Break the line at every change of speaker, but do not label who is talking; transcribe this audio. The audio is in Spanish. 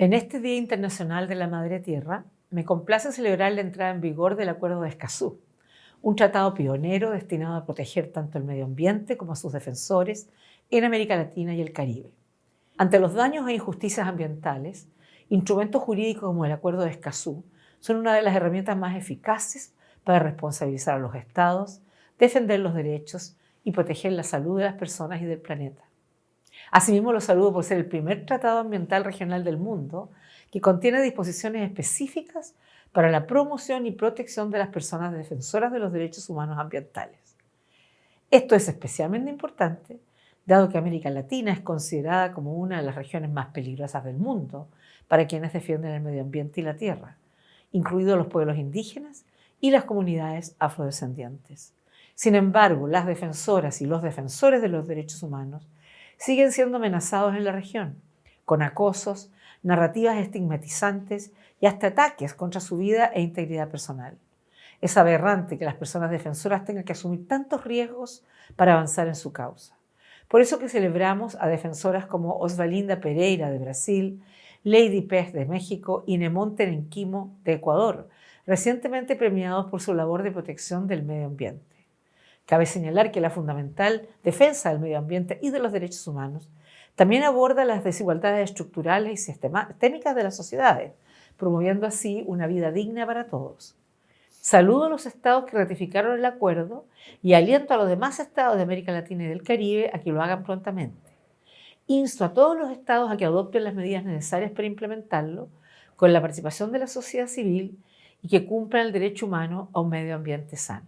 En este Día Internacional de la Madre Tierra, me complace celebrar la entrada en vigor del Acuerdo de Escazú, un tratado pionero destinado a proteger tanto el medio ambiente como a sus defensores en América Latina y el Caribe. Ante los daños e injusticias ambientales, instrumentos jurídicos como el Acuerdo de Escazú son una de las herramientas más eficaces para responsabilizar a los estados, defender los derechos y proteger la salud de las personas y del planeta. Asimismo, lo saludo por ser el primer tratado ambiental regional del mundo que contiene disposiciones específicas para la promoción y protección de las personas defensoras de los derechos humanos ambientales. Esto es especialmente importante dado que América Latina es considerada como una de las regiones más peligrosas del mundo para quienes defienden el medio ambiente y la tierra, incluidos los pueblos indígenas y las comunidades afrodescendientes. Sin embargo, las defensoras y los defensores de los derechos humanos siguen siendo amenazados en la región, con acosos, narrativas estigmatizantes y hasta ataques contra su vida e integridad personal. Es aberrante que las personas defensoras tengan que asumir tantos riesgos para avanzar en su causa. Por eso que celebramos a defensoras como Osvalinda Pereira de Brasil, Lady Pez de México y Nemonte Nenquimo de Ecuador, recientemente premiados por su labor de protección del medio ambiente. Cabe señalar que la fundamental defensa del medio ambiente y de los derechos humanos también aborda las desigualdades estructurales y sistémicas de las sociedades, promoviendo así una vida digna para todos. Saludo a los estados que ratificaron el acuerdo y aliento a los demás estados de América Latina y del Caribe a que lo hagan prontamente. Insto a todos los estados a que adopten las medidas necesarias para implementarlo con la participación de la sociedad civil y que cumplan el derecho humano a un medio ambiente sano.